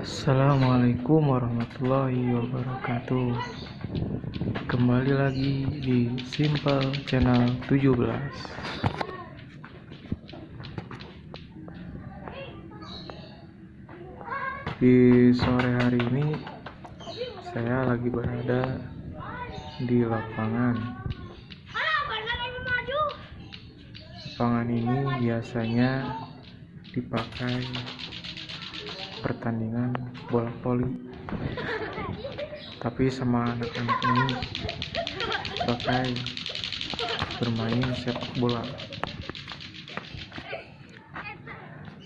Assalamualaikum warahmatullahi wabarakatuh. Kembali lagi di Simple Channel 17 Di sore hari ini Saya lagi berada di lapangan. Lapangan ini biasanya dipakai pertandingan bola voli. Tapi sama anak-anak ini pakai bermain sepak bola.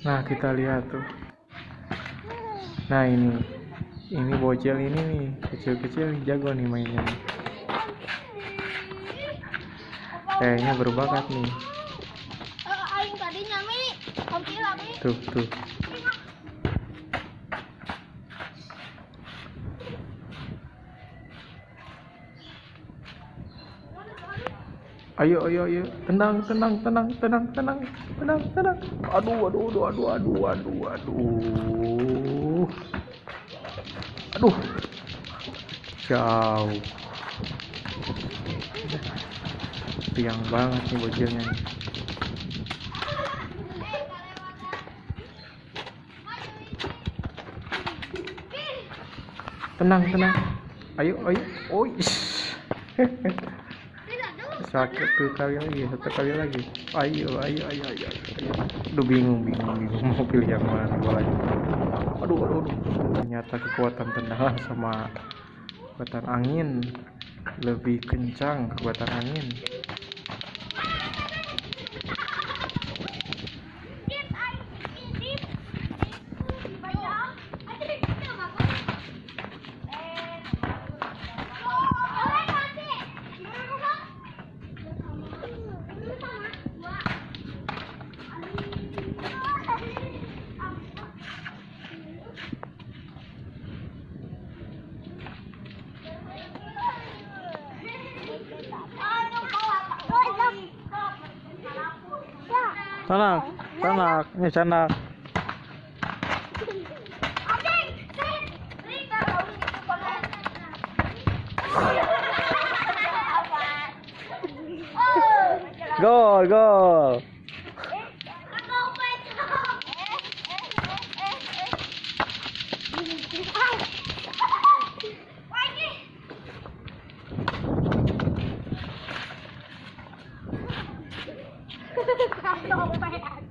Nah kita lihat tuh. Nah ini ini bocil ini nih kecil-kecil jago nih mainnya. Kayaknya berbakat nih. Tuh tuh ayo ayo ayo. Tenang tenang tenang tenang tenang tenang tenang. Aduh aduh aduh aduh aduh aduh aduh. Aduh. Jauh. Tiang banget nih bocilnya tenang tenang. Ayo ayo. Oh sakit tuh kali lagi satu kali lagi. Ayo ayo ayo ayo, ayo. aduh bingung bingung bingung. Mau pilih yang mana bolanya aduh aduh aduh. Ternyata kekuatan tendangan sama kekuatan angin lebih kencang kekuatan angin sana sana ini sana Gol, gol. 哈哈哈！我明白了。